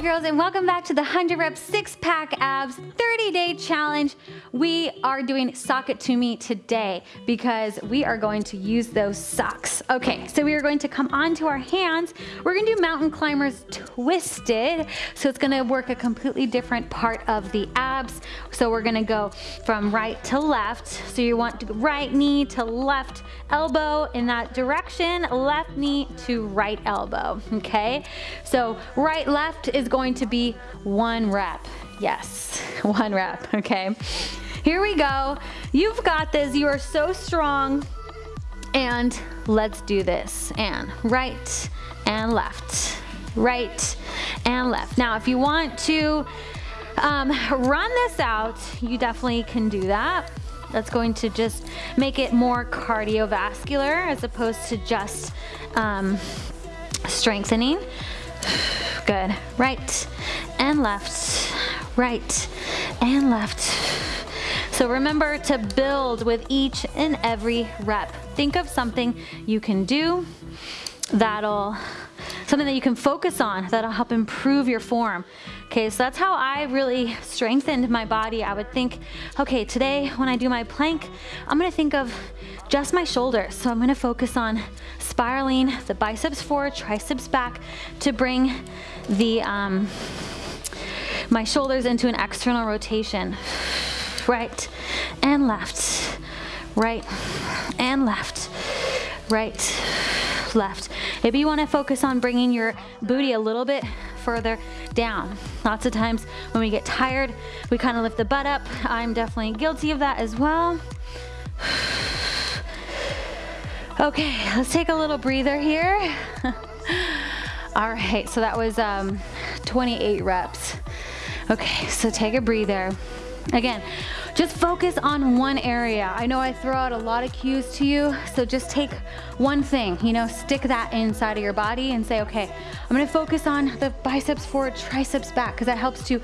girls and welcome back to the 100 rep six pack abs 30 day challenge. We are doing sock it to me today because we are going to use those socks. Okay, so we are going to come onto our hands. We're gonna do mountain climbers twisted. So it's gonna work a completely different part of the abs. So we're gonna go from right to left. So you want right knee to left elbow in that direction, left knee to right elbow, okay? So right, left is going to be one rep. Yes, one rep, okay? Here we go. You've got this. You are so strong. And let's do this. And right and left, right and left. Now, if you want to um, run this out, you definitely can do that. That's going to just make it more cardiovascular as opposed to just um, strengthening. Good. Right and left, right and left. So remember to build with each and every rep. Think of something you can do that'll, something that you can focus on that'll help improve your form. Okay, so that's how I really strengthened my body. I would think, okay, today when I do my plank, I'm gonna think of just my shoulders. So I'm gonna focus on spiraling the biceps forward, triceps back to bring the um, my shoulders into an external rotation. Right and left, right and left, right, left. Maybe you wanna focus on bringing your booty a little bit further down. Lots of times when we get tired, we kind of lift the butt up. I'm definitely guilty of that as well. Okay, let's take a little breather here. All right, so that was um, 28 reps. Okay, so take a breather. Again, just focus on one area. I know I throw out a lot of cues to you, so just take one thing, you know, stick that inside of your body and say, okay, I'm gonna focus on the biceps forward, triceps back, because that helps to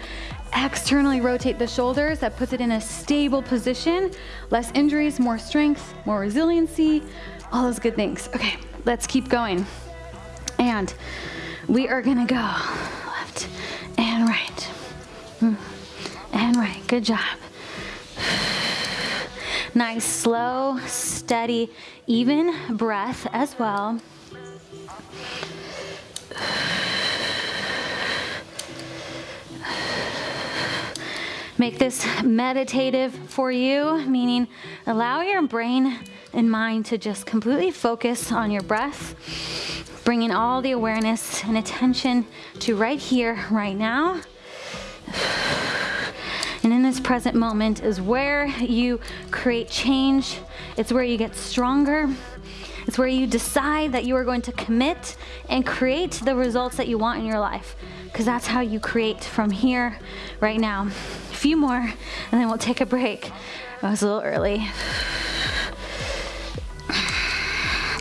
externally rotate the shoulders. That puts it in a stable position. Less injuries, more strength, more resiliency, all those good things. Okay, let's keep going. And we are gonna go left and right. Hmm, and right, good job. Nice, slow, steady, even breath as well. Make this meditative for you, meaning allow your brain and mind to just completely focus on your breath, bringing all the awareness and attention to right here, right now. And in this present moment is where you create change. It's where you get stronger. It's where you decide that you are going to commit and create the results that you want in your life. Because that's how you create from here, right now. A few more, and then we'll take a break. I was a little early.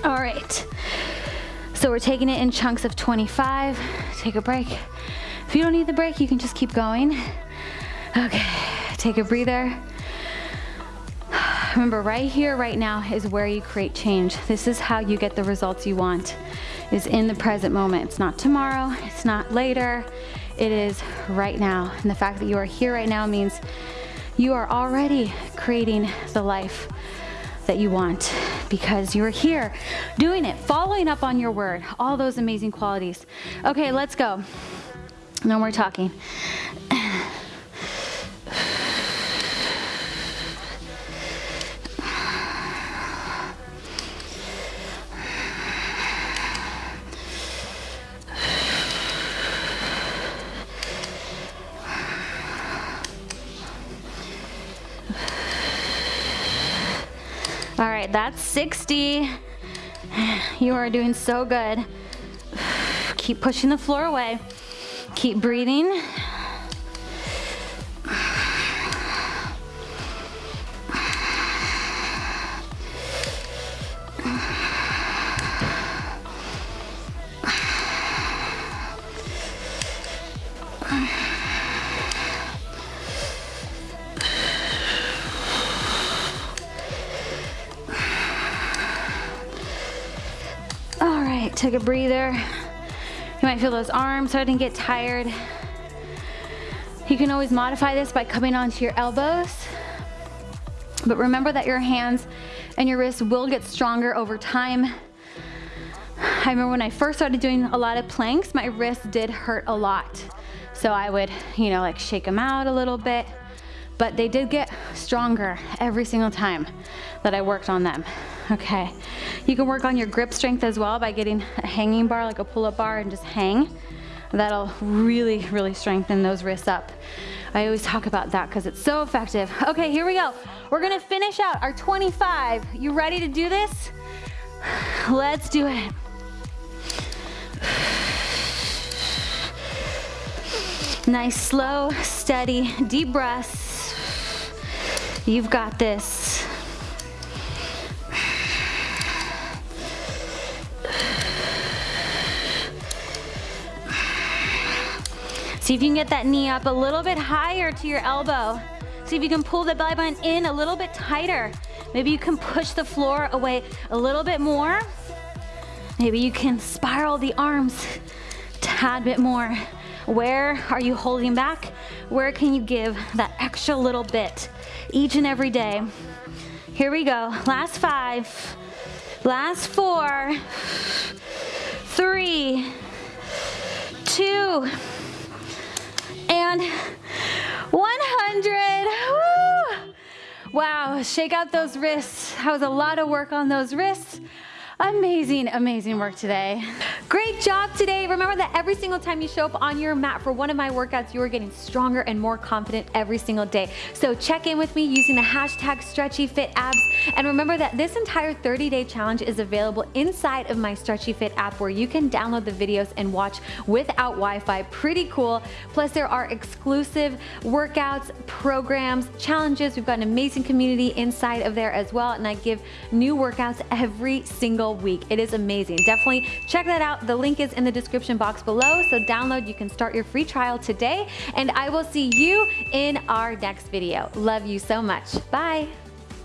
All right. So we're taking it in chunks of 25. Take a break. If you don't need the break, you can just keep going. Okay, take a breather. Remember, right here, right now is where you create change. This is how you get the results you want, is in the present moment. It's not tomorrow, it's not later, it is right now. And the fact that you are here right now means you are already creating the life that you want because you're here doing it, following up on your word, all those amazing qualities. Okay, let's go. No more talking. All right, that's 60. You are doing so good. Keep pushing the floor away. Keep breathing. Take a breather. You might feel those arms starting to get tired. You can always modify this by coming onto your elbows. But remember that your hands and your wrists will get stronger over time. I remember when I first started doing a lot of planks, my wrists did hurt a lot. So I would, you know, like shake them out a little bit, but they did get stronger every single time that I worked on them. Okay, you can work on your grip strength as well by getting a hanging bar, like a pull-up bar and just hang. That'll really, really strengthen those wrists up. I always talk about that because it's so effective. Okay, here we go. We're gonna finish out our 25. You ready to do this? Let's do it. Nice, slow, steady, deep breaths. You've got this. See if you can get that knee up a little bit higher to your elbow. See if you can pull the belly button in a little bit tighter. Maybe you can push the floor away a little bit more. Maybe you can spiral the arms a tad bit more. Where are you holding back? Where can you give that extra little bit each and every day? Here we go. Last five. Last four. Three. Two. And 100. Woo! Wow, shake out those wrists. That was a lot of work on those wrists. Amazing, amazing work today. Great job today. Remember that every single time you show up on your mat for one of my workouts, you are getting stronger and more confident every single day. So check in with me using the hashtag StretchyFitAbs. And remember that this entire 30-day challenge is available inside of my Stretchy Fit app where you can download the videos and watch without Wi-Fi. Pretty cool. Plus there are exclusive workouts, programs, challenges. We've got an amazing community inside of there as well. And I give new workouts every single single week. It is amazing. Definitely check that out. The link is in the description box below. So download, you can start your free trial today. And I will see you in our next video. Love you so much. Bye.